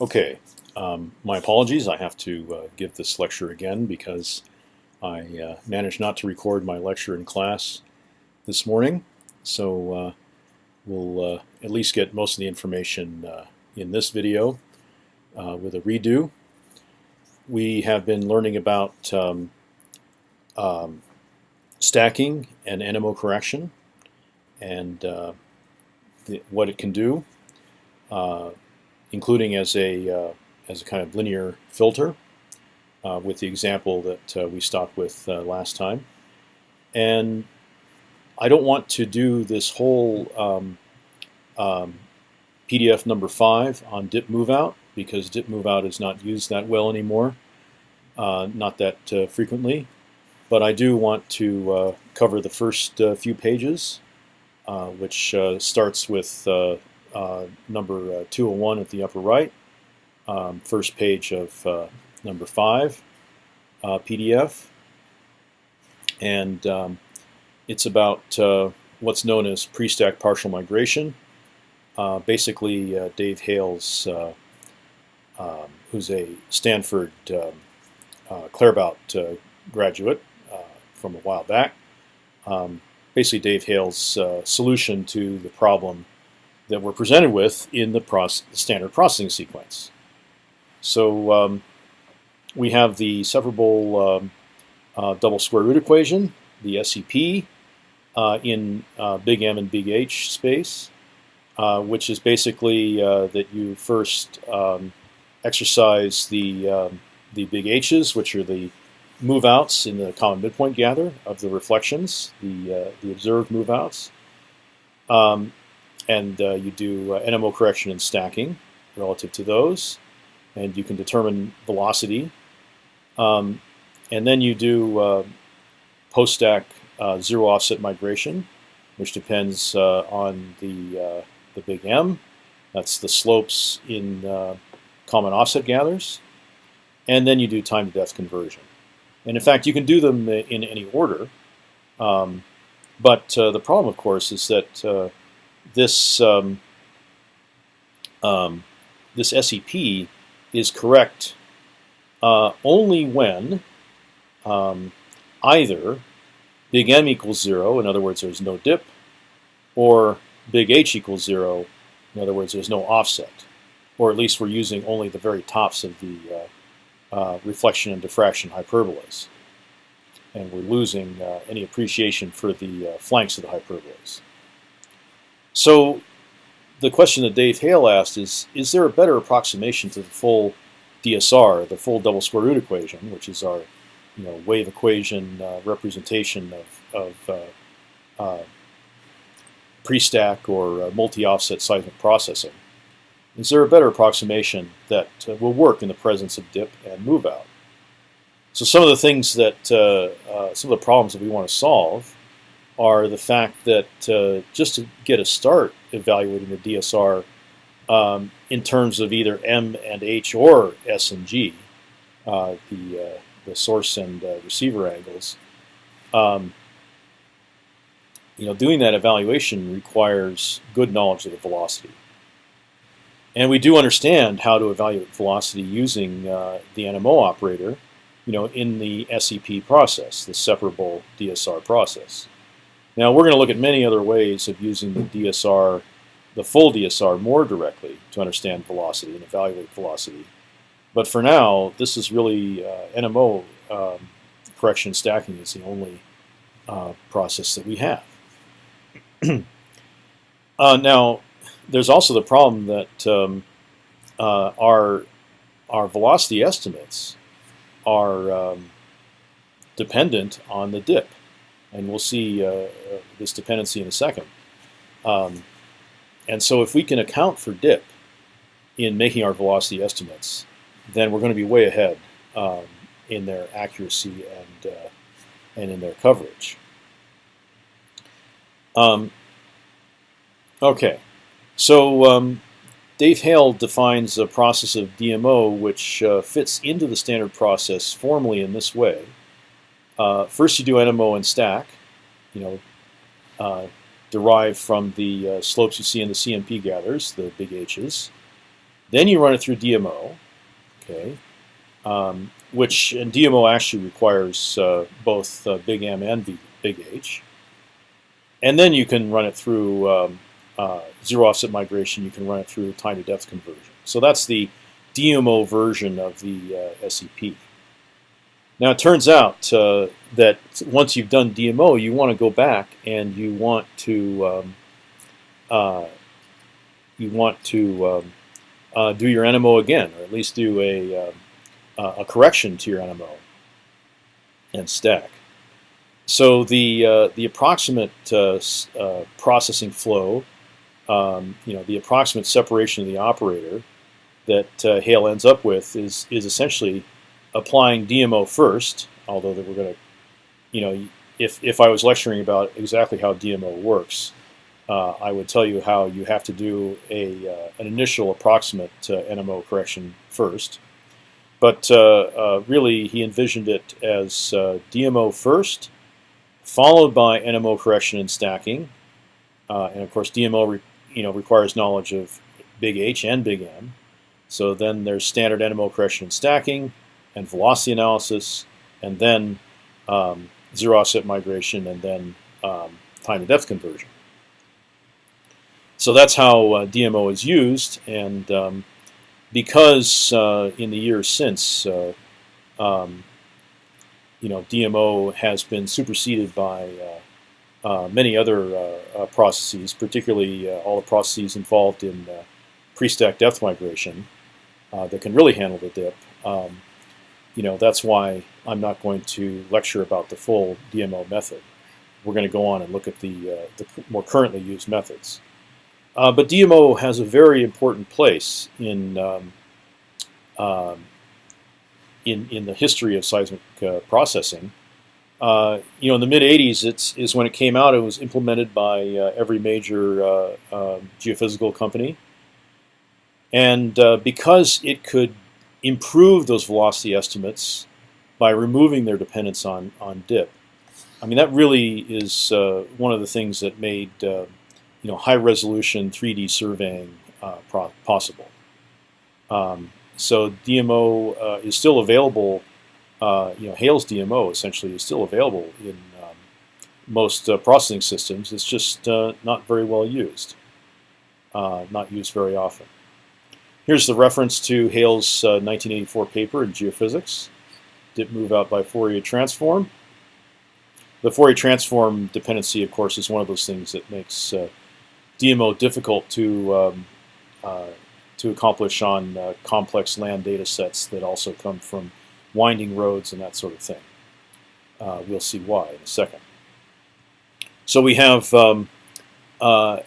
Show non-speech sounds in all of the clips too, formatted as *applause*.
Okay, um, my apologies. I have to uh, give this lecture again because I uh, managed not to record my lecture in class this morning. So uh, we'll uh, at least get most of the information uh, in this video uh, with a redo. We have been learning about um, um, stacking and NMO correction and the, what it can do including as a uh, as a kind of linear filter uh, with the example that uh, we stopped with last time. And I don't want to do this whole um, um, PDF number five on dip move out because dip move out is not used that well anymore, uh, not that uh, frequently. But I do want to uh, cover the first few pages, which starts with number uh, 201 at the upper right, um, first page of uh, number 5 PDF. And um, it's about what's known as pre-stack partial migration. basically, Dave Hales, um, who's a Stanford um, uh, Claerbout graduate from a while back, um, basically Dave Hales' uh, solution to the problem that we're presented with in the process, standard processing sequence. So um, we have the separable um, uh, double square root equation, the SEP, uh, in uh, big M and big H space, uh, which is basically uh, that you first um, exercise the um, the big H's, which are the move outs in the common midpoint gather of the reflections, the uh, the observed move outs. Um, and uh, you do uh, NMO correction and stacking relative to those, and you can determine velocity. Um, and then you do uh, post-stack uh, zero offset migration, which depends uh, on the uh, the big M. That's the slopes in common offset gathers, and then you do time to depth conversion. And in fact, you can do them in any order. Um, but the problem, of course, is that this um, um, this SEP is correct uh, only when um, either big M equals zero, in other words, there's no dip, or big H equals zero, in other words, there's no offset, or at least we're using only the very tops of the uh, uh, reflection and diffraction hyperbolas, and we're losing uh, any appreciation for the uh, flanks of the hyperbolas. So the question that Dave Hale asked is, is there a better approximation to the full DSR, the full double square root equation, which is our you know, wave equation uh, representation of, of uh, uh, pre-stack or uh, multi-offset seismic processing. Is there a better approximation that uh, will work in the presence of dip and move out? So some of the things that, uh, some of the problems that we want to solve are the fact that uh, just to get a start evaluating the DSR um, in terms of either M and H or S and G, uh, the uh, the source and uh, receiver angles, um, you know, doing that evaluation requires good knowledge of the velocity. And we do understand how to evaluate velocity using uh, the NMO operator, you know, in the SEP process, the separable DSR process. Now we're going to look at many other ways of using the DSR, the full DSR, more directly to understand velocity and evaluate velocity. But for now, this is really uh, NMO um, correction stacking is the only uh, process that we have. *clears throat* uh, now, there's also the problem that um, uh, our our velocity estimates are um, dependent on the dip and we'll see uh, uh, this dependency in a second. Um, and so if we can account for dip in making our velocity estimates, then we're going to be way ahead um, in their accuracy and uh, and in their coverage. Um, okay, so um, Dave Hale defines a process of DMO which uh, fits into the standard process formally in this way. Uh, first, you do NMO and stack, you know, uh, from the uh, slopes you see in the CMP gathers, the big H's. Then you run it through DMO, okay, um, which and DMO actually requires uh, both uh, big M and B, big H. And then you can run it through um, uh, zero offset migration. You can run it through time to depth conversion. So that's the DMO version of the SEP. Now it turns out uh, that once you've done DMO, you want to go back and you want to um, uh, you want to um, uh, do your NMO again, or at least do a, um, a correction to your NMO and stack. So the uh, the approximate uh, uh, processing flow, um, you know, the approximate separation of the operator that uh, Hale ends up with is is essentially applying DMO first. Although that we're going to, you know, if if I was lecturing about exactly how DMO works, uh, I would tell you how you have to do a uh, an initial approximate NMO correction first. But really, he envisioned it as DMO first followed by NMO correction and stacking. Uh, and of course, DMO you know requires knowledge of big H and big M. So then there's standard NMO correction and stacking, and velocity analysis, and then um, zero offset migration, and then um, time to depth conversion. So that's how uh, DMO is used, and um, because uh, in the years since uh, um, you know, DMO has been superseded by uh, uh, many other uh, processes, particularly all the processes involved in pre-stack depth migration that can really handle the dip. Um, you know, that's why I'm not going to lecture about the full DMO method. We're going to go on and look at the, uh, the more currently used methods. Uh, but DMO has a very important place in um, um, in in the history of seismic uh, processing. Uh, you know, in the mid '80s, it's is when it came out. It was implemented by uh, every major uh, um, geophysical company, and uh, because it could improve those velocity estimates by removing their dependence on on dip. I mean, that really is uh, one of the things that made you know high resolution 3D surveying possible. Um, so DMO uh, is still available. Uh, you know, Hale's DMO essentially is still available in um, most uh, processing systems. It's just uh, not very well used, uh, not used very often. Here's the reference to Hale's 1984 uh, paper in geophysics. Dip move out by Fourier transform. The Fourier transform dependency, of course, is one of those things that makes DMO difficult to um, to accomplish on uh, complex land data sets that also come from winding roads and that sort of thing. Uh, we'll see why in a second. So we have um, uh,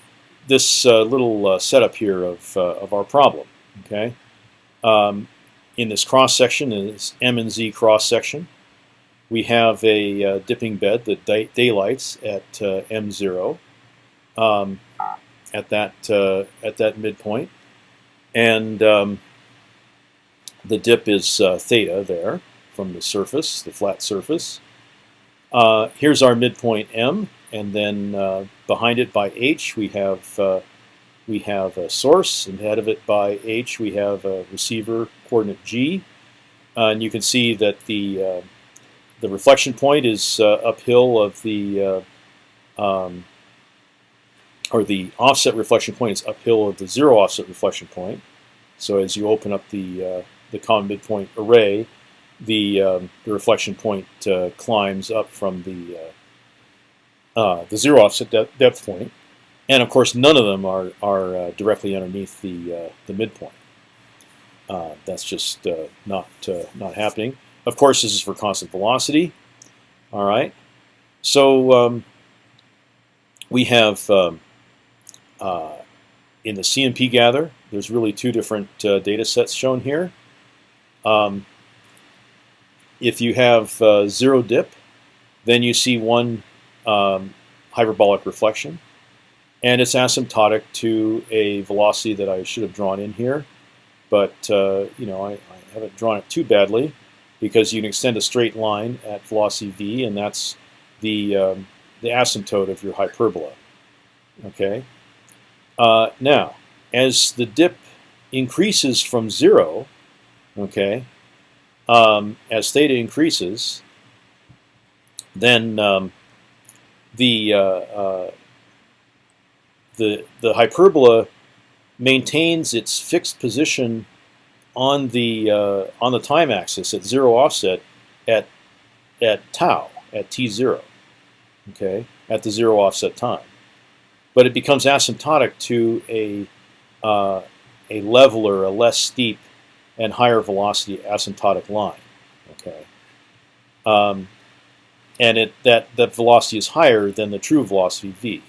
this uh, little uh, setup here of, uh, of our problem. Okay, um, in this cross section is M and Z cross section. We have a dipping bed that daylights at M0 um, at that at that midpoint and um, the dip is uh, theta there from the surface, the flat surface. Uh, here's our midpoint M, and then uh, behind it by H we have uh, we have a source, and ahead of it by H we have a receiver coordinate G, uh, and you can see that the uh, the reflection point is uphill of the um, or the offset reflection point is uphill of the zero offset reflection point. So as you open up the uh, the common midpoint array, the um, the reflection point uh, climbs up from the uh, uh the zero offset de depth point, and of course none of them are are uh, directly underneath the uh, the midpoint. that's just not not happening. Of course, this is for constant velocity. All right, so um, we have. Um, in the CMP gather, there's really two different uh, data sets shown here. Um, if you have uh, zero dip, then you see one um, hyperbolic reflection, and it's asymptotic to a velocity that I should have drawn in here, but uh, you know I, I, haven't drawn it too badly because you can extend a straight line at velocity v, and that's the um, the asymptote of your hyperbola. Okay, uh, now, as the dip increases from zero, okay, um, as theta increases, then um, the uh, uh, the the hyperbola maintains its fixed position on the uh, on the time axis at zero offset at at tau at t zero, okay, at the zero offset time, but it becomes asymptotic to a uh, a leveler, a less steep and higher velocity asymptotic line, okay, um, and it that that velocity is higher than the true velocity v.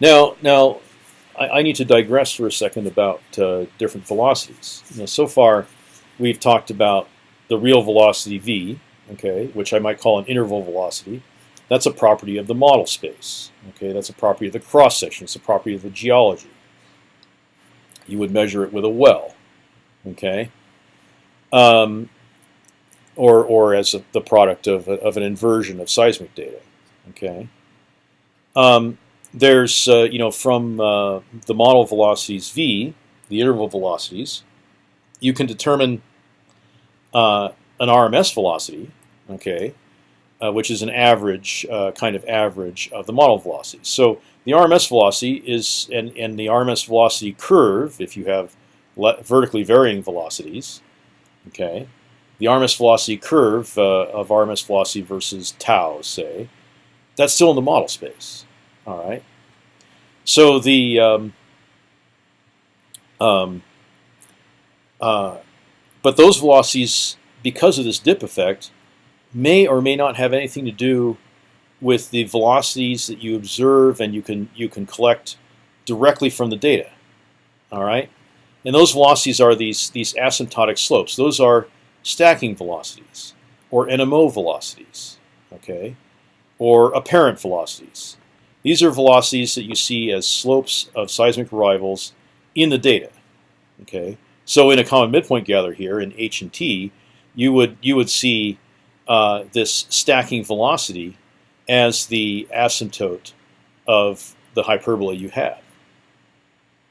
Now, now I, I need to digress for a second about uh, different velocities. You know, so far, we've talked about the real velocity v, okay, which I might call an interval velocity. That's a property of the model space. Okay, that's a property of the cross section. It's a property of the geology. You would measure it with a well. Okay, um, or or as a, the product of of an inversion of seismic data. Okay. Um, there's uh, you know from uh, the model velocities v, the interval velocities, you can determine uh, an RMS velocity, okay, uh, which is an average uh, kind of average of the model velocities. So the RMS velocity is and and the RMS velocity curve, if you have vertically varying velocities, okay, the RMS velocity curve uh, of RMS velocity versus tau, say, that's still in the model space. All right. So the um, um, uh, but those velocities, because of this dip effect, may or may not have anything to do with the velocities that you observe and you can you can collect directly from the data. All right, and those velocities are these these asymptotic slopes. Those are stacking velocities or NMO velocities. Okay, or apparent velocities. These are velocities that you see as slopes of seismic arrivals in the data. Okay, so in a common midpoint gather here in H and T, you would you would see uh, this stacking velocity as the asymptote of the hyperbola you have.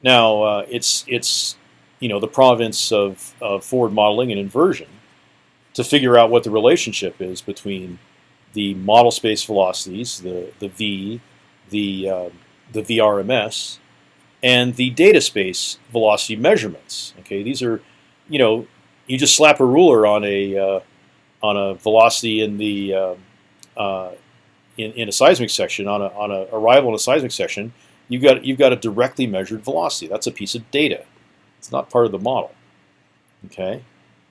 Now uh, it's it's you know the province of, of forward modeling and inversion to figure out what the relationship is between the model space velocities, the the v, the uh, the VRMS, and the data space velocity measurements. Okay, these are, you know, you just slap a ruler on a uh, on a velocity in the uh, uh, in, in a seismic section on a on a arrival in a seismic section. You've got you've got a directly measured velocity. That's a piece of data. It's not part of the model. Okay,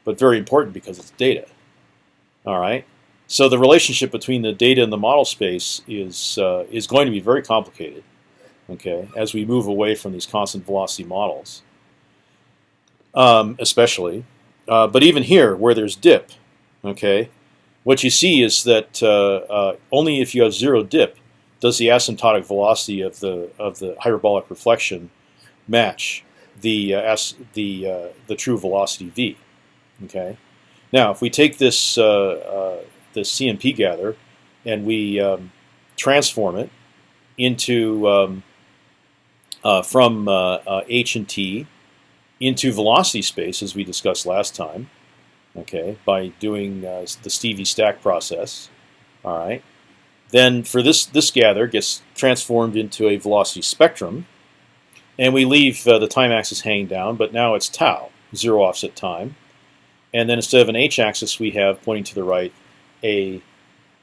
but very important because it's data. All right. So the relationship between the data and the model space is uh, is going to be very complicated. Okay, as we move away from these constant velocity models, um, especially, uh, but even here where there's dip, okay, what you see is that uh, uh only if you have zero dip does the asymptotic velocity of the of the hyperbolic reflection match the uh, the uh, the true velocity v. Okay, now if we take this the CMP gather, and we um, transform it into um, uh, from uh, uh, h and t into velocity space, as we discussed last time. Okay, by doing uh, the Stevie stack process. All right. Then for this this gather gets transformed into a velocity spectrum, and we leave uh, the time axis hanging down, but now it's tau, zero offset time. And then instead of an h-axis, we have pointing to the right a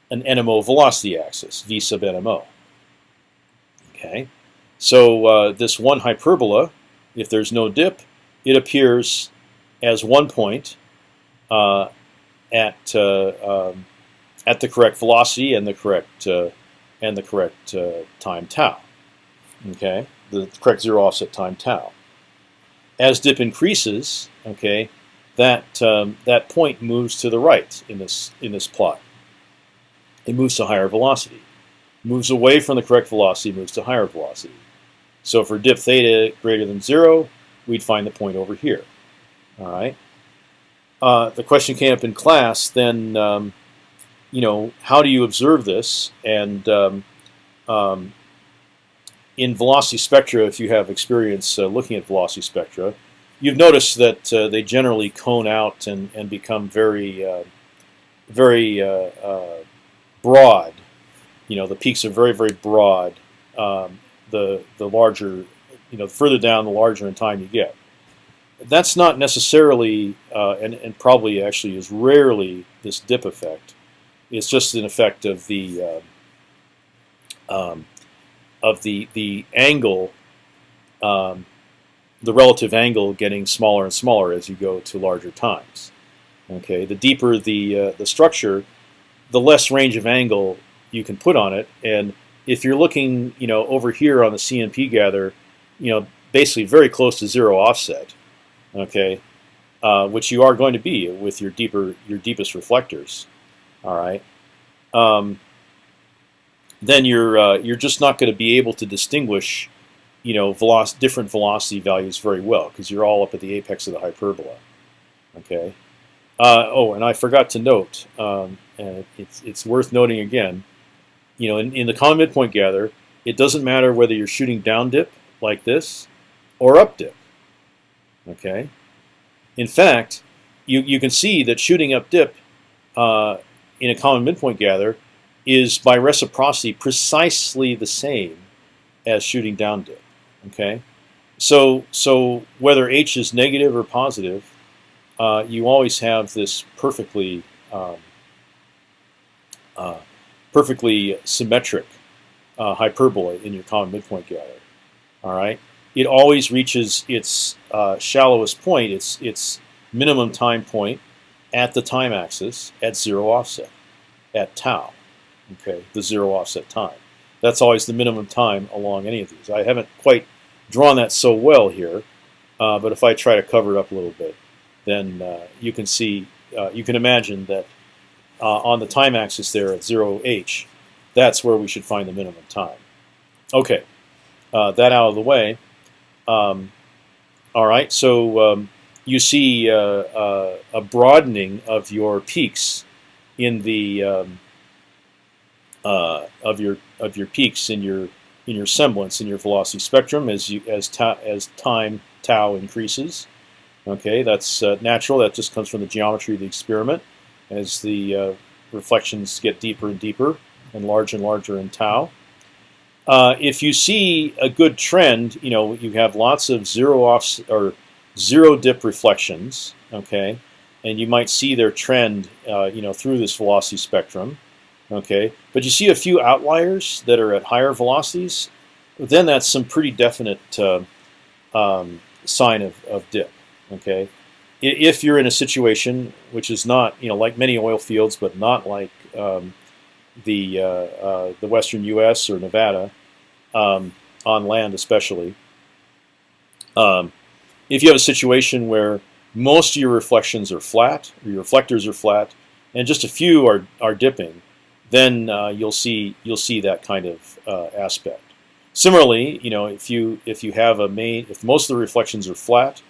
an NMO velocity axis, v sub NMO. Okay, so uh, this one hyperbola, if there's no dip, it appears as one point uh, at uh, um, at the correct velocity and the correct uh, and the correct uh, time tau. Okay, the correct zero offset time tau. As dip increases, okay, that um, that point moves to the right in this in this plot. It moves to higher velocity, moves away from the correct velocity, moves to higher velocity. So for dip theta greater than zero, we'd find the point over here. All right. Uh, the question came up in class. Then, um, you know, how do you observe this? And um, um, in velocity spectra, if you have experience uh, looking at velocity spectra, you've noticed that uh, they generally cone out and, and become very, uh, very uh, uh, broad. You know, the peaks are very, very broad. Um, the the larger, you know, the further down, the larger in time you get. That's not necessarily, uh, and, and probably actually is rarely this dip effect. It's just an effect of the um, of the the angle, um, the relative angle getting smaller and smaller as you go to larger times. Okay, the deeper the uh, the structure, the less range of angle you can put on it. And if you're looking, you know, over here on the CMP gather, you know, basically very close to zero offset. Okay, uh, which you are going to be with your deeper your deepest reflectors. All right. Um, then you're uh, you're just not going to be able to distinguish, you know, veloc different velocity values very well because you're all up at the apex of the hyperbola. Okay. Uh, oh, and I forgot to note, um, and it's it's worth noting again. You know, in, in the common midpoint gather, it doesn't matter whether you're shooting down dip like this or up dip. Okay. In fact, you you can see that shooting up dip uh, in a common midpoint gather is by reciprocity precisely the same as shooting down dip. Okay, so so whether h is negative or positive, uh, you always have this perfectly um, uh, perfectly symmetric uh, hyperbola in your common midpoint gather. All right, it always reaches its uh, shallowest point, its its minimum time point at the time axis at zero offset at tau okay, the zero offset time. That's always the minimum time along any of these. I haven't quite drawn that so well here, uh, but if I try to cover it up a little bit, then uh, you can see, uh, you can imagine that uh, on the time axis there at 0h, that's where we should find the minimum time. Okay, uh, that out of the way. Um, all right, so um, you see uh, a broadening of your peaks in the um, uh, of your of your peaks in your in your semblance in your velocity spectrum as you as as time tau increases. Okay, that's uh, natural. That just comes from the geometry of the experiment. As the uh, reflections get deeper and deeper and larger and larger in tau. Uh, if you see a good trend, you know you have lots of zero off or zero dip reflections. Okay, and you might see their trend, uh, you know, through this velocity spectrum. Okay, but you see a few outliers that are at higher velocities, then that's some pretty definite uh, um, sign of, of dip. Okay, if you're in a situation which is not, you know, like many oil fields, but not like um, the uh, uh, the western U.S. or Nevada, um, on land especially. Um, if you have a situation where most of your reflections are flat, or your reflectors are flat, and just a few are are dipping, then uh, you'll see you'll see that kind of uh, aspect. Similarly, you know, if you if you have a main if most of the reflections are flat,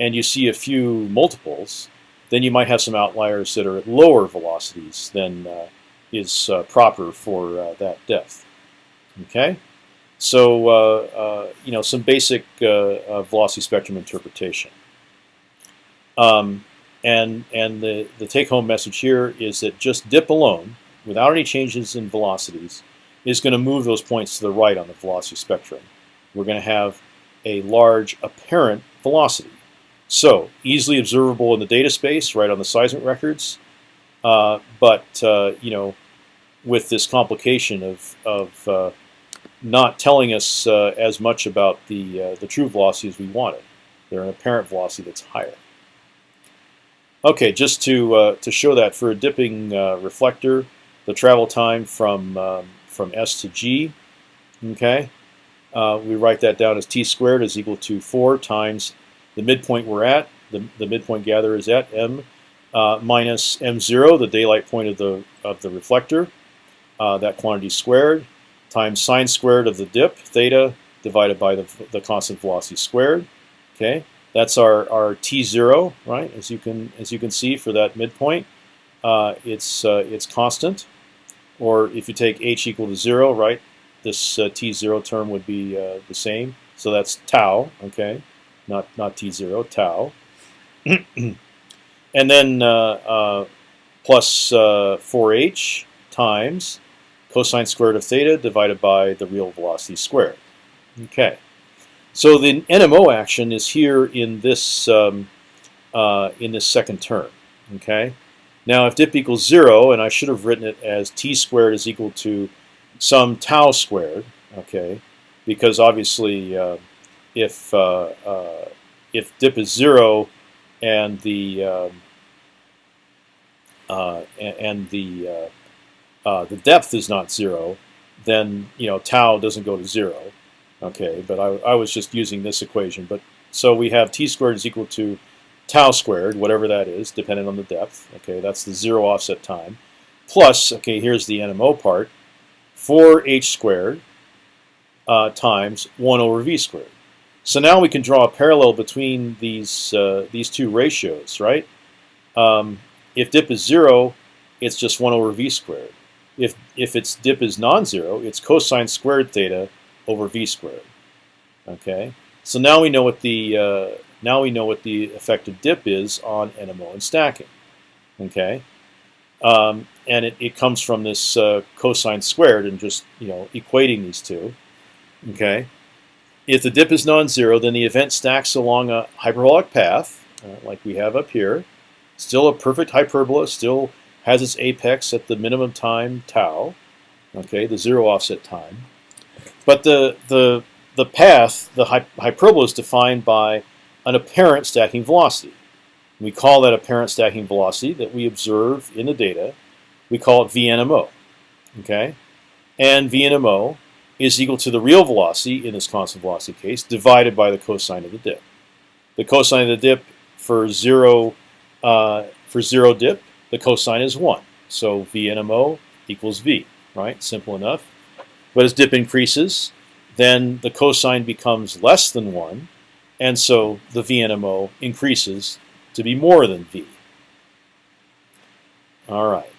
and you see a few multiples, then you might have some outliers that are at lower velocities than uh, is uh, proper for uh, that depth. Okay, so uh, you know some basic velocity spectrum interpretation. Um, and and the the take home message here is that just dip alone without any changes in velocities is going to move those points to the right on the velocity spectrum. We're going to have a large apparent velocity. So easily observable in the data space, right on the seismic records, uh, but uh, you know, with this complication of, of uh, not telling us uh, as much about the uh, the true velocity as we wanted. They're an apparent velocity that's higher. Okay, just to uh, to show that for a dipping reflector, the travel time from um, from S to G. Okay, uh, we write that down as t squared is equal to 4 times the midpoint we're at. The, the midpoint gather is at m uh, minus m0, the daylight point of the of the reflector. Uh, that quantity squared times sine squared of the dip theta divided by the, the constant velocity squared. Okay, that's our our t0, right? As you can as you can see for that midpoint, uh, it's uh, it's constant or if you take h equal to zero, right, this uh, t zero term would be uh, the same. So that's tau. Okay, not not t zero tau. *clears throat* and then uh, uh, plus 4h times cosine squared of theta divided by the real velocity squared. Okay, so the NMO action is here in this um, uh, in this second term. Okay, now if dip equals zero, and I should have written it as t squared is equal to some tau squared. Okay, because obviously uh, if uh, uh if dip is zero and the um, uh, and, the uh, uh, the depth is not zero, then you know tau doesn't go to zero. Okay, but I, I was just using this equation. But so we have t squared is equal to tau squared, whatever that is, depending on the depth. Okay, that's the zero offset time. Plus, okay, here's the NMO part, 4h squared uh, times 1 over v squared. So now we can draw a parallel between these uh, these two ratios, right? Um, if dip is zero, it's just 1 over v squared. If, if its dip is non-zero, it's cosine squared theta over v squared. Okay, so now we know what the uh, now we know what the effective dip is on NMO and stacking. Okay, um, and it, it comes from this uh, cosine squared and just you know equating these two. Okay, if the dip is non-zero, then the event stacks along a hyperbolic path, uh, like we have up here. Still a perfect hyperbola, still has its apex at the minimum time tau, okay, the zero offset time. But the the the path, the hyperbola, is defined by an apparent stacking velocity. We call that apparent stacking velocity that we observe in the data. We call it VNMO. Okay, and VNMO is equal to the real velocity in this constant velocity case divided by the cosine of the dip. The cosine of the dip for zero uh, for zero dip the cosine is 1. So VNMO equals V, right? Simple enough. But as dip increases, then the cosine becomes less than 1, and so the VNMO increases to be more than V. All right.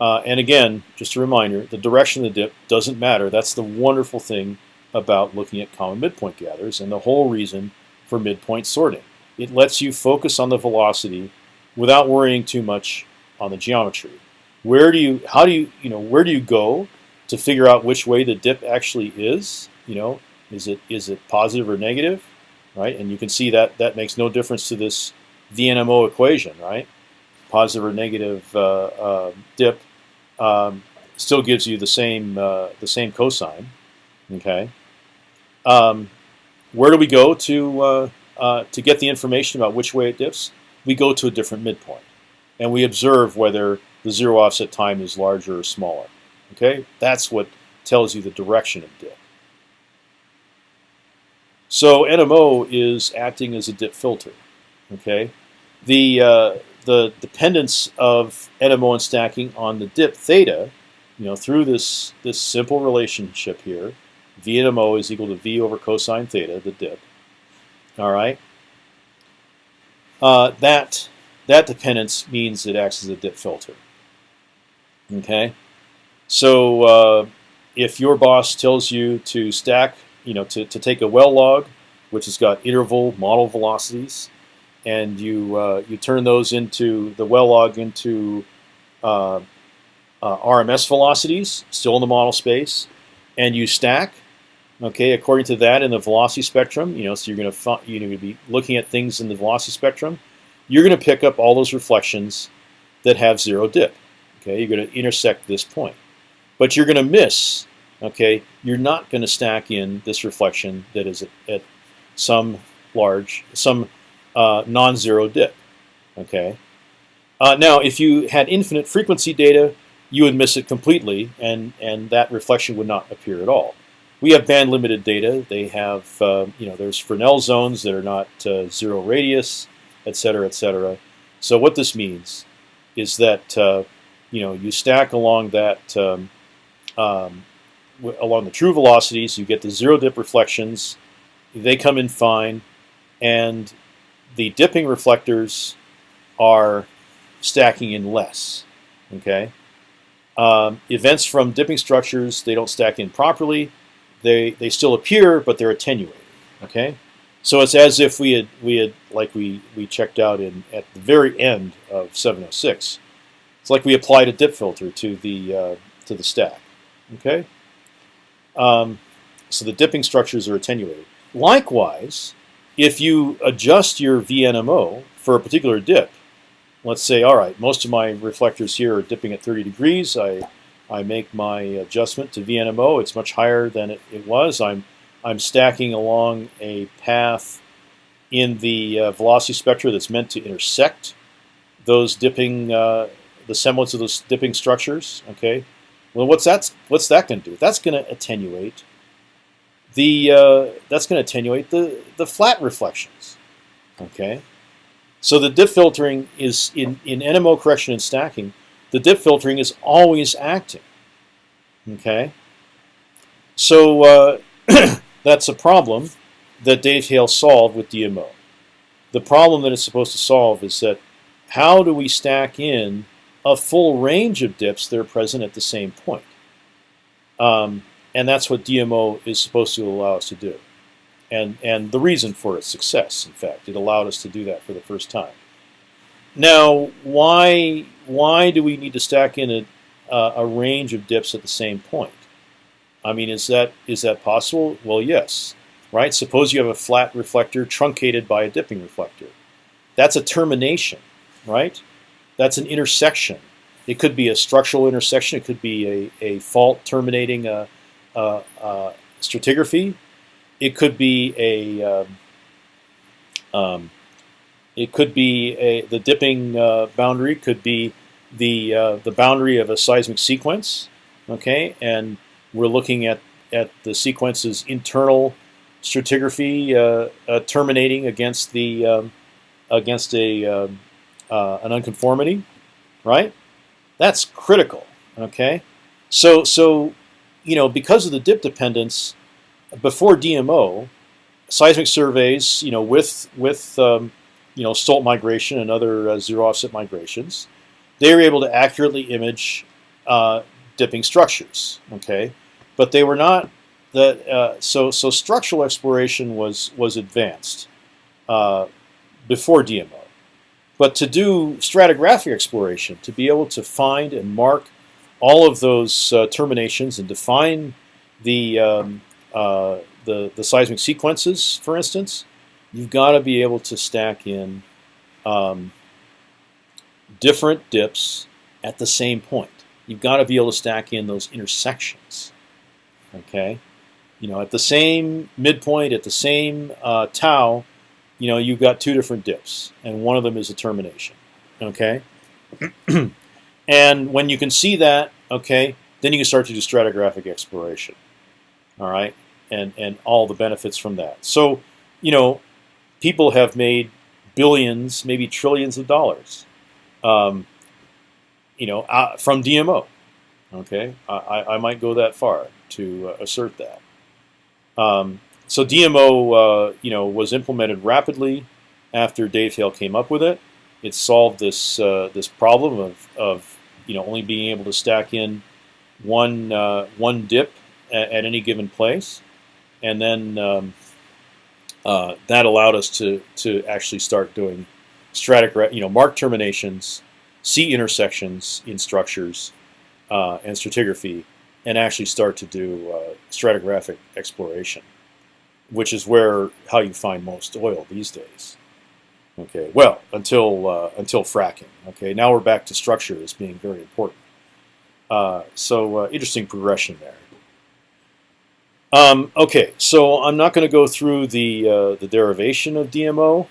Uh, and again, just a reminder, the direction of the dip doesn't matter. That's the wonderful thing about looking at common midpoint gathers and the whole reason for midpoint sorting. It lets you focus on the velocity without worrying too much on the geometry. Where do you, how do you, you know, where do you go to figure out which way the dip actually is? You know, is it is it positive or negative, right? And you can see that that makes no difference to this VNMO equation, right? Positive or negative uh, uh, dip um, still gives you the same uh, the same cosine. Okay. Um, where do we go to uh, uh, to get the information about which way it dips? we go to a different midpoint. And we observe whether the zero offset time is larger or smaller. Okay, That's what tells you the direction of dip. So NMO is acting as a dip filter. Okay, the uh, the dependence of NMO and stacking on the dip theta, you know, through this this simple relationship here, VNMO is equal to V over cosine theta, the dip. All right, uh, that that dependence means it acts as a dip filter. Okay, so uh, if your boss tells you to stack, you know, to, to take a well log, which has got interval model velocities, and you uh, you turn those into the well log into uh, uh RMS velocities, still in the model space, and you stack. Okay, according to that in the velocity spectrum, you know, so you're going to you're going to be looking at things in the velocity spectrum. You're going to pick up all those reflections that have zero dip. Okay, you're going to intersect this point, but you're going to miss. Okay, you're not going to stack in this reflection that is at, at some large, some uh, non-zero dip. Okay. Uh, now, if you had infinite frequency data, you would miss it completely, and and that reflection would not appear at all. We have band limited data. They have, uh, you know, there's Fresnel zones that are not uh, zero radius, et cetera, et cetera. So what this means is that, uh, you know, you stack along that, um, um, along the true velocities, you get the zero dip reflections. They come in fine, and the dipping reflectors are stacking in less. Okay. Um, events from dipping structures they don't stack in properly. They they still appear, but they're attenuated. Okay, so it's as if we had we had like we we checked out in at the very end of 706. It's like we applied a dip filter to the uh, to the stack. Okay, um, so the dipping structures are attenuated. Likewise, if you adjust your VNMO for a particular dip, let's say, all right, most of my reflectors here are dipping at 30 degrees. I, I make my adjustment to VNMO. It's much higher than it, it was. I'm, I'm stacking along a path in the uh, velocity spectra that's meant to intersect those dipping, uh, the semblance of those dipping structures. Okay, well, what's that? What's that going to do? That's going to attenuate the. Uh, that's going to attenuate the the flat reflections. Okay, so the dip filtering is in, in NMO correction and stacking, the dip filtering is always acting. Okay? So uh, *clears throat* that's a problem that Dave Hale solved with DMO. The problem that it's supposed to solve is that how do we stack in a full range of dips that are present at the same point? Um, and that's what DMO is supposed to allow us to do and and the reason for its success. In fact, it allowed us to do that for the first time. Now, why why do we need to stack in a a range of dips at the same point? I mean, is that is that possible? Well, yes. Right. Suppose you have a flat reflector truncated by a dipping reflector. That's a termination, right? That's an intersection. It could be a structural intersection. It could be a, a fault terminating a, a, a stratigraphy it could be a um, um, it could be a the dipping uh, boundary could be the uh, the boundary of a seismic sequence. Okay, and we're looking at at the sequence's internal stratigraphy uh, uh terminating against the um, against a um, uh, an unconformity, right? That's critical. Okay, so so you know because of the dip dependence before DMO, seismic surveys, you know, with with um, you know Stolt migration and other uh, zero offset migrations, they were able to accurately image uh, dipping structures. Okay, but they were not that. Uh, so so structural exploration was was advanced uh, before DMO, but to do stratigraphic exploration, to be able to find and mark all of those uh, terminations and define the um, uh, the, the seismic sequences, for instance, you've got to be able to stack in um, different dips at the same point. You've got to be able to stack in those intersections. Okay, you know, at the same midpoint, at the same uh, tau, you know, you've got two different dips, and one of them is a termination. Okay, *clears throat* and when you can see that, okay, then you can start to do stratigraphic exploration all right, and and all the benefits from that. So, you know, people have made billions, maybe trillions of dollars, um, you know, uh, from DMO. Okay, I, I might go that far to uh, assert that. Um, so DMO, uh, you know, was implemented rapidly after Dave Hale came up with it. It solved this uh, this problem of, of you know only being able to stack in one uh, one dip at, at any given place, and then um, uh, that allowed us to to actually start doing stratic, you know, mark terminations, see intersections in structures, uh, and stratigraphy, and actually start to do uh, stratigraphic exploration, which is where how you find most oil these days. Okay, well until uh, until fracking. Okay, now we're back to structure as being very important. Uh, so uh, interesting progression there. Um, okay, so I'm not going to go through the uh, the derivation of DMO.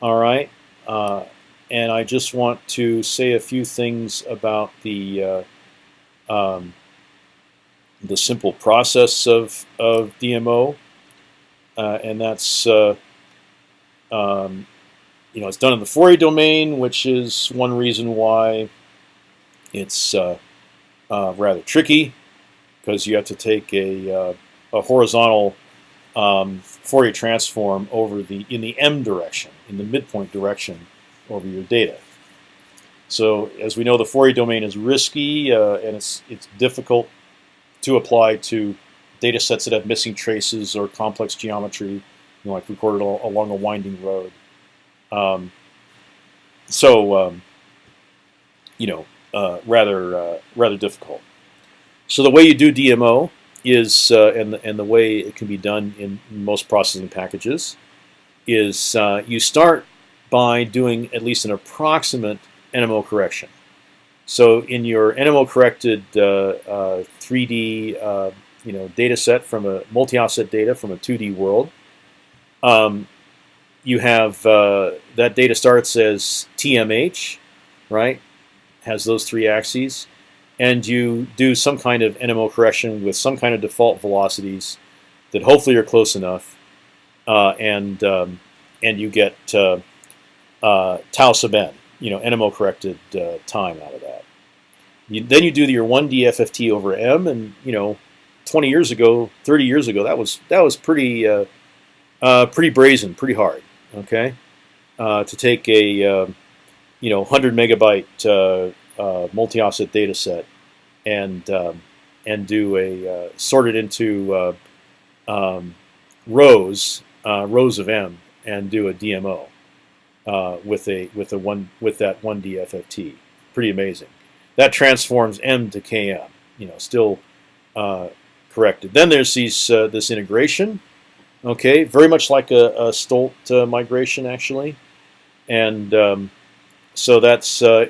All right, uh, and I just want to say a few things about the uh, um, the simple process of of DMO, uh, and that's uh, um, you know it's done in the Fourier domain, which is one reason why it's uh, rather tricky because you have to take a a horizontal um, Fourier transform over the in the m direction, in the midpoint direction, over your data. So as we know, the Fourier domain is risky uh, and it's it's difficult to apply to data sets that have missing traces or complex geometry, you know, like recorded along a winding road. Um, so, um, you know, uh, rather uh, rather difficult. So the way you do DMO is, uh, and the, and the way it can be done in most processing packages, is uh, you start by doing at least an approximate NMO correction. So in your NMO corrected 3D uh, uh, you know data set from a multi-offset data from a 2D world, um, you have uh, that data starts as TMH, right? Has those three axes, and you do some kind of NMO correction with some kind of default velocities that hopefully are close enough, uh, and um, and you get uh, uh, tau sub n, you know, NMO corrected uh, time out of that. You, then you do your one DFFT over m, and you know, 20 years ago, 30 years ago, that was that was pretty uh, uh, pretty brazen, pretty hard. Okay, uh, to take a um, you know 100 megabyte uh, uh, multi-offset data set and um, and do a sort it into um, rows rows of m and do a DMO with a with a one with that one DFFT. Pretty amazing. That transforms m to km. You know, still corrected. Then there's these uh, this integration, okay, very much like a, a Stolt uh, migration actually, and um, so that's uh,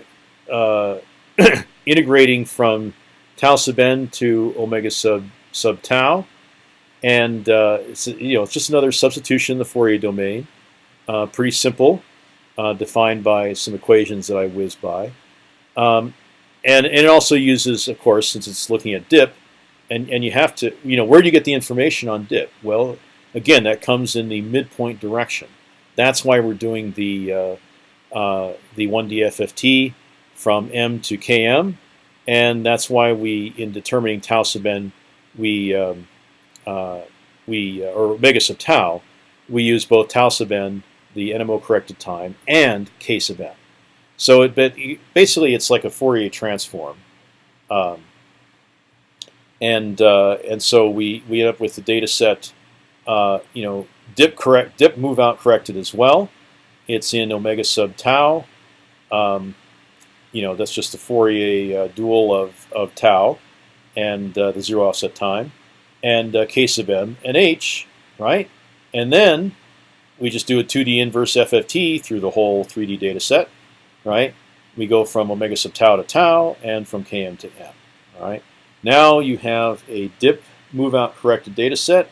uh *coughs* integrating from tau sub n to omega sub sub tau, and uh, it's you know it's just another substitution in the Fourier domain, pretty simple, defined by some equations that I whiz by. Um, and, and it also uses, of course, since it's looking at dip, and and you have to you know where do you get the information on dip? Well, again, that comes in the midpoint direction. That's why we're doing the uh, uh, the one DFFT from M to KM, and that's why we in determining tau sub n we um, uh, we uh, or omega sub tau we use both tau sub n the NMO corrected time and k sub n. So it, but basically it's like a Fourier transform. Um, and uh, and so we we end up with the data set, uh, you know, dip correct, dip move out corrected as well. It's in omega sub tau. Um, you know, that's just the Fourier uh, dual of of tau, and uh, the zero offset time, and uh, k sub m and h, right? And then we just do a 2D inverse FFT through the whole 3D data set, right? We go from omega sub tau to tau and from km to m, all right? Now you have a dip move out corrected data set.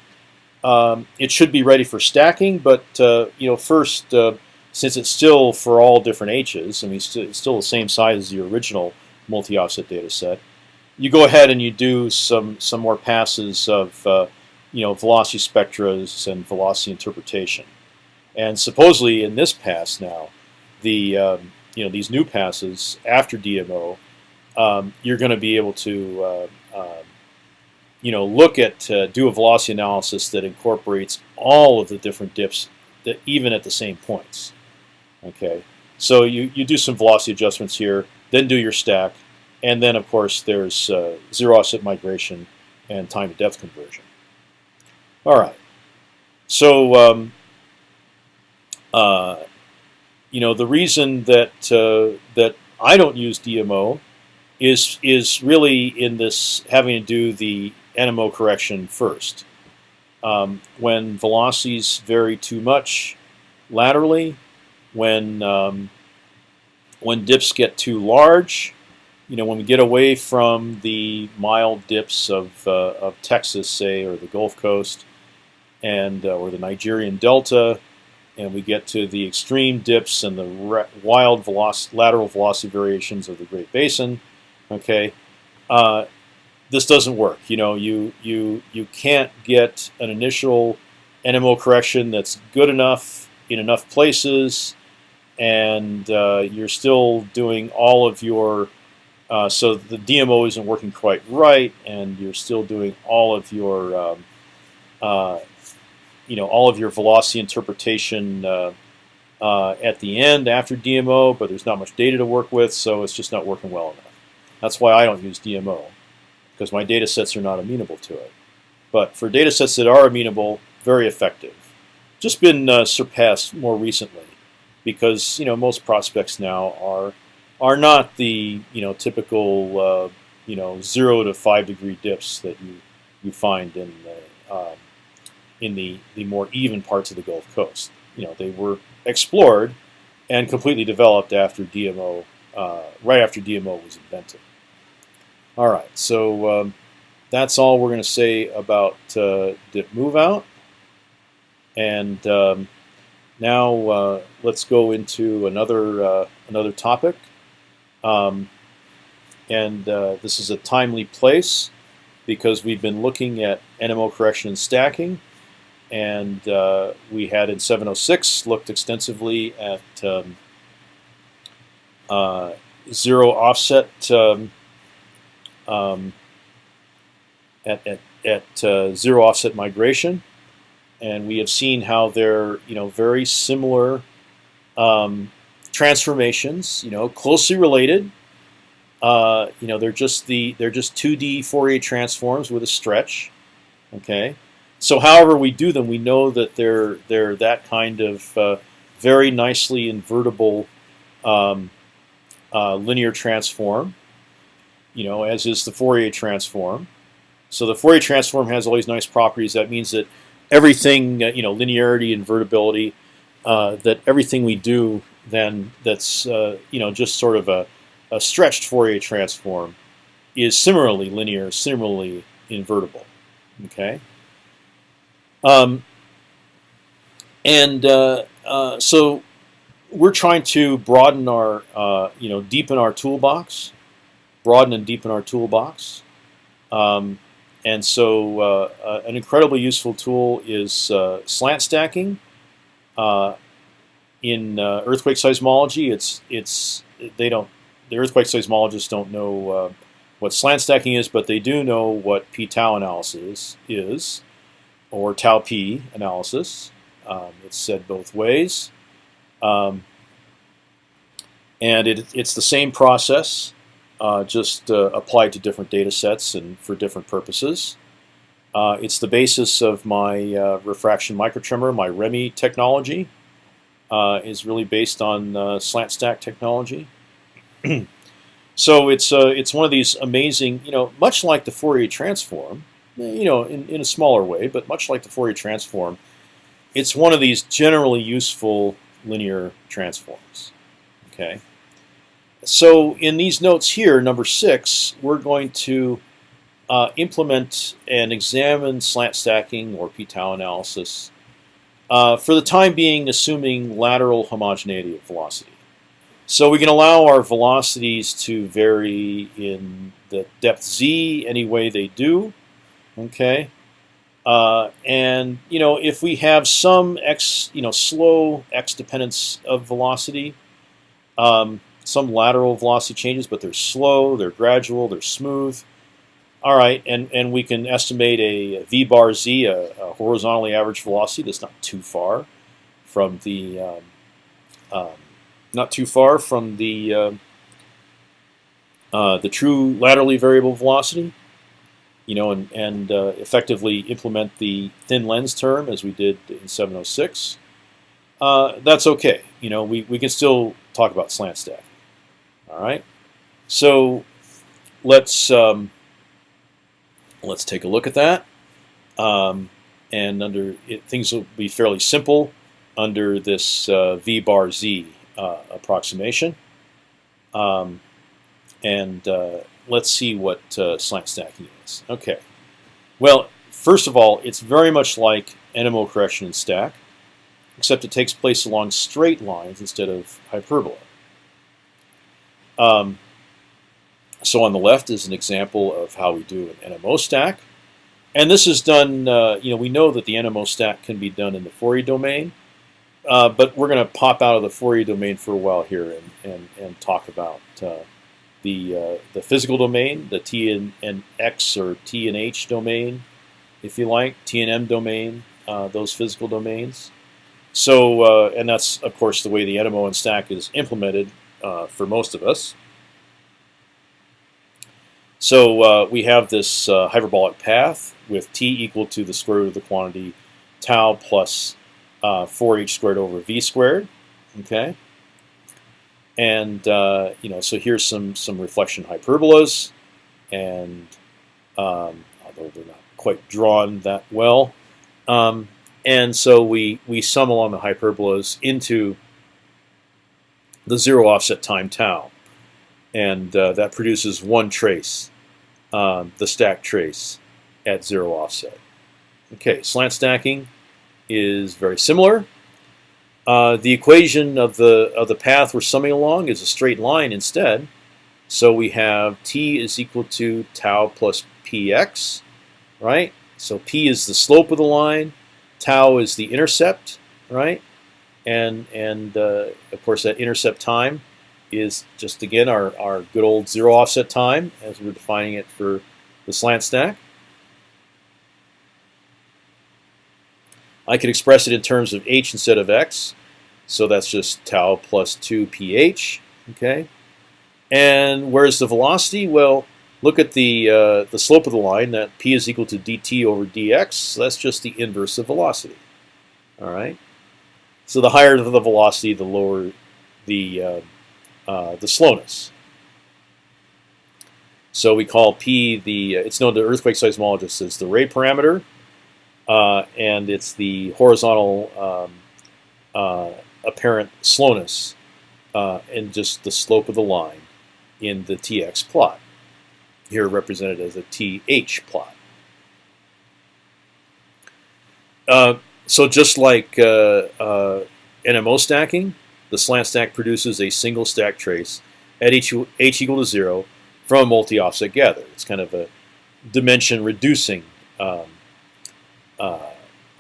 Um, it should be ready for stacking, but uh, you know first, uh, since it's still for all different h's, I mean it's still the same size as the original multi-offset data set, you go ahead and you do some some more passes of uh, you know velocity spectras and velocity interpretation. And supposedly in this pass now, the um, you know these new passes after DMO, um, you're going to be able to uh, um, you know, look at uh, do a velocity analysis that incorporates all of the different dips, that even at the same points. Okay, so you you do some velocity adjustments here, then do your stack, and then of course there's uh, zero offset migration and time to depth conversion. All right, so um, uh, you know the reason that uh, that I don't use DMO is is really in this having to do the NMO correction first. Um, when velocities vary too much laterally, when um, when dips get too large, you know, when we get away from the mild dips of uh, of Texas, say, or the Gulf Coast, and uh, or the Nigerian Delta, and we get to the extreme dips and the wild velocity, lateral velocity variations of the Great Basin, Okay, uh, this doesn't work. You know, you you you can't get an initial NMO correction that's good enough in enough places, and uh, you're still doing all of your uh, so the DMO isn't working quite right, and you're still doing all of your um, uh, you know all of your velocity interpretation uh, uh, at the end after DMO, but there's not much data to work with, so it's just not working well enough. That's why I don't use DMO, because my data sets are not amenable to it. But for data sets that are amenable, very effective. Just been uh, surpassed more recently, because you know most prospects now are are not the you know typical uh, you know zero to five degree dips that you you find in the um, in the the more even parts of the Gulf Coast. You know they were explored and completely developed after DMO, uh, right after DMO was invented. All right, so um, that's all we're going to say about uh, dip move out. And um, now uh, let's go into another uh, another topic. Um, and uh, this is a timely place because we've been looking at NMO correction and stacking and uh, we had in 706 looked extensively at um, uh, zero offset um, at, at, at uh, zero offset migration, and we have seen how they're you know very similar um, transformations, you know, closely related. Uh, you know, they're just the they're just 2D Fourier transforms with a stretch. Okay, so however we do them, we know that they're they're that kind of uh, very nicely invertible um, uh, linear transform. You know, as is the Fourier transform. So the Fourier transform has all these nice properties. That means that everything, uh, you know, linearity, invertibility, uh, that everything we do then that's uh, you know just sort of a, a stretched Fourier transform is similarly linear, similarly invertible. Okay. Um, and uh, uh, so we're trying to broaden our, uh, you know, deepen our toolbox, broaden and deepen our toolbox. Um, and so uh, uh, an incredibly useful tool is uh, slant stacking. in earthquake seismology, it's it's they don't the earthquake seismologists don't know what slant stacking is, but they do know what p-tau analysis is or tau p analysis. Um, it's said both ways. Um, and it, it's the same process, uh, just uh, applied to different data sets and for different purposes. Uh, it's the basis of my uh, refraction microtremor, my ReMi technology. Uh, is really based on uh, slant stack technology. *clears throat* so it's it's one of these amazing, you know, much like the Fourier transform, you know, in, in a smaller way, but much like the Fourier transform, it's one of these generally useful linear transforms. Okay. So in these notes here, number six, we're going to uh, implement and examine slant stacking or p-tau analysis. Uh, for the time being, assuming lateral homogeneity of velocity. So we can allow our velocities to vary in the depth z any way they do. Okay, uh, and you know if we have some x, you know, slow x dependence of velocity, um, some lateral velocity changes, but they're slow, they're gradual, they're smooth. All right, and and we can estimate a v bar z, a, a horizontally average velocity that's not too far from the um, um, not too far from the uh, uh, the true laterally variable velocity you know, and, and uh, effectively implement the thin lens term as we did in 706, uh, that's okay. You know, we, we can still talk about slant stack. All right, so let's um, let's take a look at that. Um, and under it, things will be fairly simple under this uh, v bar z uh, approximation. Um, and uh, let's see what uh, slant stacking is. Okay. Well, first of all, it's very much like NMO correction and stack, except it takes place along straight lines instead of hyperbola. Um, so on the left is an example of how we do an NMO stack. And this is done, uh, you know, we know that the NMO stack can be done in the Fourier domain, uh, but we're going to pop out of the Fourier domain for a while here and, and, and talk about uh, the uh, the physical domain, the T and, and, X or T and H domain, if you like, T and M domain, uh, those physical domains. So, uh, and that's of course the way the NMO and stack is implemented uh, for most of us. So uh, we have this uh, hyperbolic path with t equal to the square root of the quantity tau plus 4h uh, squared over v squared. Okay, and uh, you know, so here's some some reflection hyperbolas, and um, although they're not quite drawn that well, um, and so we we sum along the hyperbolas into the zero offset time tau, and uh, that produces one trace, um, the stack trace at zero offset. Okay, slant stacking is very similar. Uh, the equation of the of the path we're summing along is a straight line instead. So we have t is equal to tau plus px, right? So p is the slope of the line, tau is the intercept, right? And and uh, of course that intercept time is just again our our good old zero offset time as we're defining it for the slant stack. I could express it in terms of h instead of x. So that's just tau plus 2 ph. Okay. And where's the velocity? Well, look at the uh, the slope of the line. That p is equal to dt over dx. So that's just the inverse of velocity. All right. So the higher the velocity, the lower the uh, uh, the slowness. So we call p the. It's known to earthquake seismologists as the ray parameter uh, and it's the horizontal um, uh, apparent slowness uh, and just the slope of the line in the TX plot. Here represented as a TH plot. So just like uh, uh, NMO stacking, the slant stack produces a single stack trace at h, h equal to zero from a multi-offset gather. It's kind of a dimension reducing um, uh,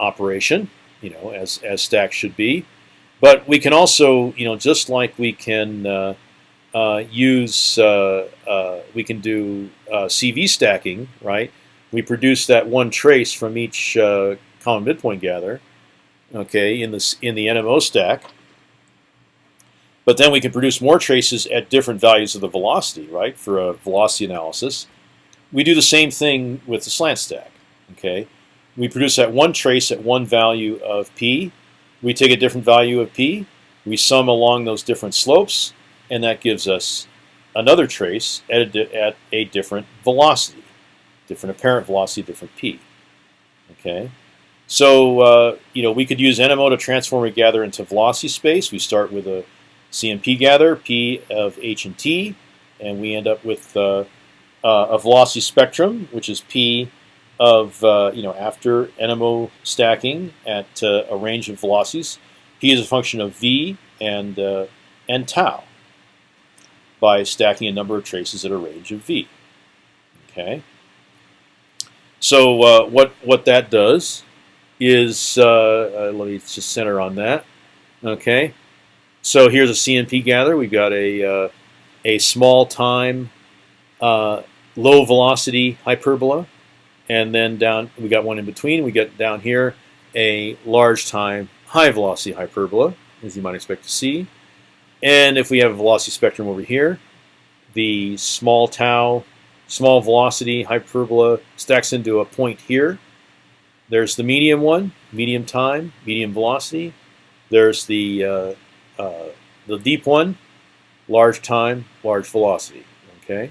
operation, you know, as as stacks should be. But we can also, you know, just like we can uh, uh, use, uh, uh, we can do uh, CV stacking, right? We produce that one trace from each common midpoint gather, okay, in the in the NMO stack. But then we can produce more traces at different values of the velocity, right, for a velocity analysis. We do the same thing with the slant stack, okay we produce that one trace at one value of p. We take a different value of p. We sum along those different slopes, and that gives us another trace at a, at a different velocity, different apparent velocity, different p. Okay, so uh, you know we could use NMO to transform a gather into velocity space. We start with a CMP gather, p of h and t, and we end up with uh, uh, a velocity spectrum, which is p of uh, you know after NMO stacking at uh, a range of velocities, p is a function of v and uh, and tau by stacking a number of traces at a range of v. Okay. So uh, what what that does is uh, uh, let me just center on that. Okay. So here's a CMP gather. We've got a a small time low velocity hyperbola and then down we got one in between. We get down here a large time high velocity hyperbola, as you might expect to see. And if we have a velocity spectrum over here, the small tau, small velocity hyperbola stacks into a point here. There's the medium one, medium time, medium velocity. There's the uh, uh, the deep one, large time, large velocity. Okay.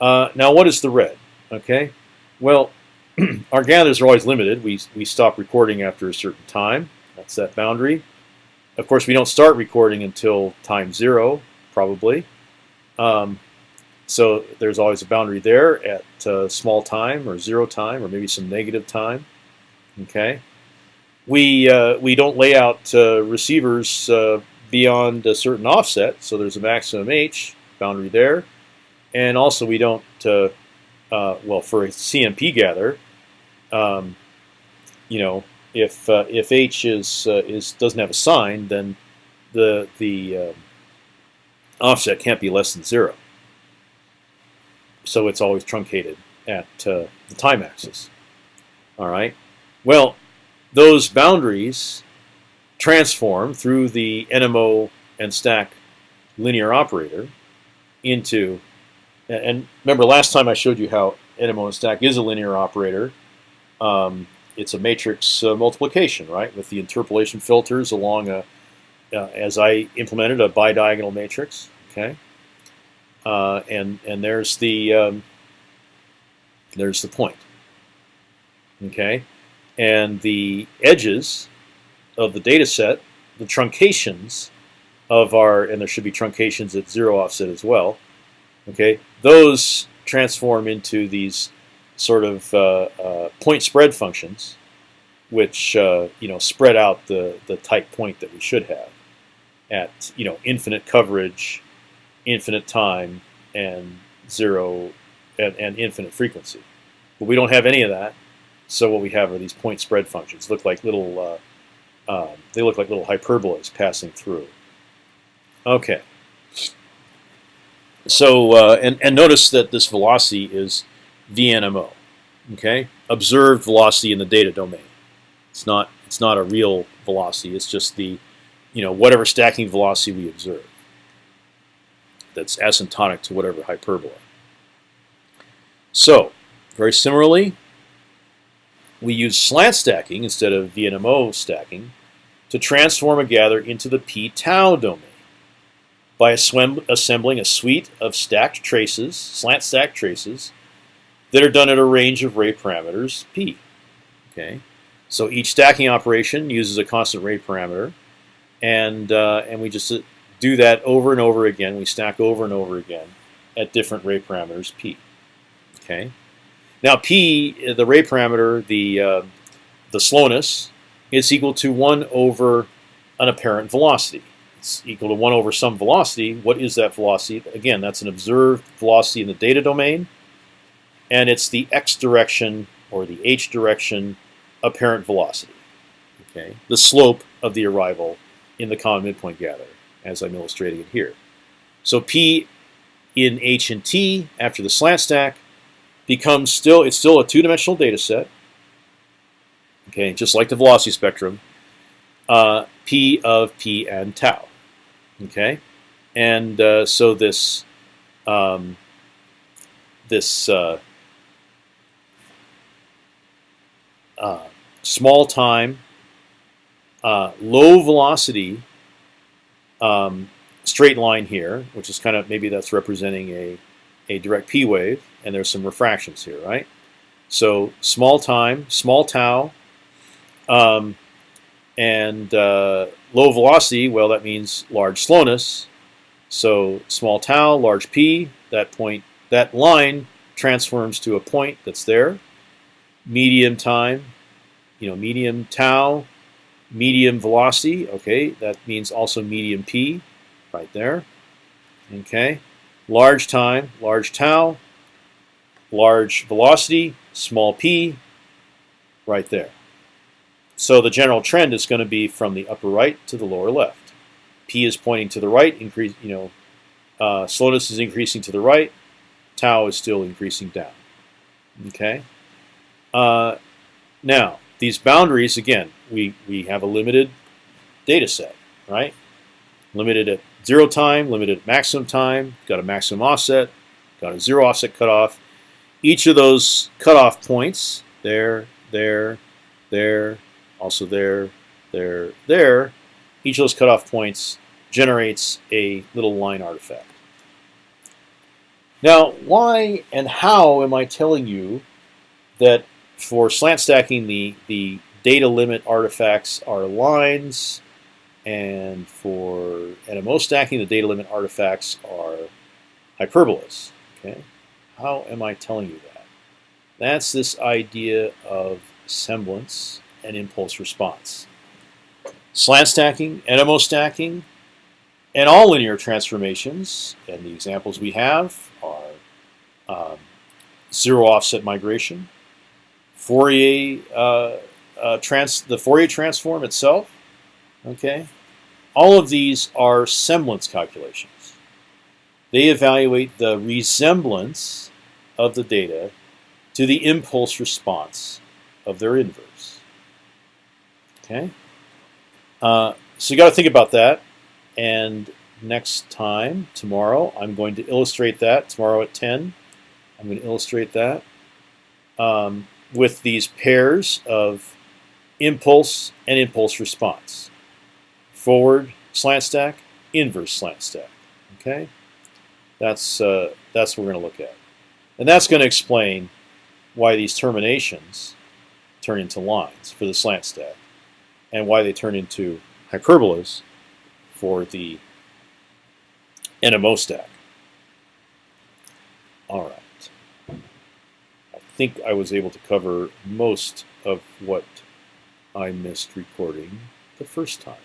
Uh, now, what is the red? Okay. Well, *clears throat* our gathers are always limited. We, we stop recording after a certain time. That's that boundary. Of course, we don't start recording until time zero, probably. Um, so there's always a boundary there at uh, small time or zero time or maybe some negative time. Okay. We, uh, we don't lay out uh, receivers uh, beyond a certain offset, so there's a maximum H boundary there. And also we don't uh, uh, well, for a CMP gather, um, you know, if uh, if H is is doesn't have a sign, then the the offset can't be less than zero. So it's always truncated at the time axis. All right. Well, those boundaries transform through the NMO and stack linear operator into, and remember last time I showed you how NMO and stack is a linear operator. Um, it's a matrix uh, multiplication, right, with the interpolation filters along a, uh, as I implemented a bidiagonal matrix. Okay, uh, and and there's the um, there's the point. Okay, and the edges of the data set, the truncations of our, and there should be truncations at zero offset as well. Okay, those transform into these sort of uh, uh, point spread functions, which uh, you know spread out the the type point that we should have at you know infinite coverage, infinite time, and zero and, and infinite frequency. But we don't have any of that. So what we have are these point spread functions. Look like little uh, um, they look like little hyperbolas passing through. Okay. So uh, and and notice that this velocity is VNMO. Okay, observed velocity in the data domain. It's not it's not a real velocity. It's just the you know whatever stacking velocity we observe. That's asymptotic to whatever hyperbola. So very similarly, we use slant stacking instead of VNMO stacking to transform a gather into the p tau domain by assembling a suite of stacked traces, slant stack traces, that are done at a range of ray parameters p. Okay, so each stacking operation uses a constant ray parameter, and uh, and we just uh, do that over and over again. We stack over and over again at different ray parameters p. Okay, now p, the ray parameter, the uh, the slowness, is equal to one over an apparent velocity. It's equal to one over some velocity. What is that velocity? Again, that's an observed velocity in the data domain and it's the x direction or the h direction apparent velocity. Okay, the slope of the arrival in the common midpoint gather, as I'm illustrating it here. So p in h and t after the slant stack becomes still it's still a two-dimensional data set. Okay, just like the velocity spectrum, uh, p of p and tau. Okay, and uh, so this um, this uh, uh, small time, uh, low velocity um, straight line here, which is kind of maybe that's representing a, a direct p wave, and there's some refractions here, right? So small time, small tau, um, and uh, low velocity, well, that means large slowness. So small tau, large p, that point, that line transforms to a point that's there medium time, you know, medium tau, medium velocity. Okay, that means also medium p, right there. Okay, large time, large tau, large velocity, small p, right there. So the general trend is going to be from the upper right to the lower left. P is pointing to the right, increase, you know, uh, slowness is increasing to the right, tau is still increasing down. Okay. Uh, now, these boundaries, again, we, we have a limited data set, right? Limited at zero time, limited maximum time, got a maximum offset, got a zero offset cutoff. Each of those cutoff points, there, there, there, also there, there, there, each of those cutoff points generates a little line artifact. Now, why and how am I telling you that for slant stacking, the, the data limit artifacts are lines, and for NMO stacking, the data limit artifacts are hyperbolas. Okay, How am I telling you that? That's this idea of semblance and impulse response. Slant stacking, NMO stacking, and all linear transformations, and the examples we have are um, zero offset migration, Fourier uh, uh, trans the Fourier transform itself. Okay, all of these are semblance calculations. They evaluate the resemblance of the data to the impulse response of their inverse. Okay. Uh, so you got to think about that. And next time, tomorrow, I'm going to illustrate that. Tomorrow at 10, I'm going to illustrate that um, with these pairs of impulse and impulse response. Forward slant stack, inverse slant stack. Okay, that's uh, that's what we're going to look at, and that's going to explain why these terminations turn into lines for the slant stack, and why they turn into hyperbolas for the NMO stack. All right. I think I was able to cover most of what I missed recording the first time.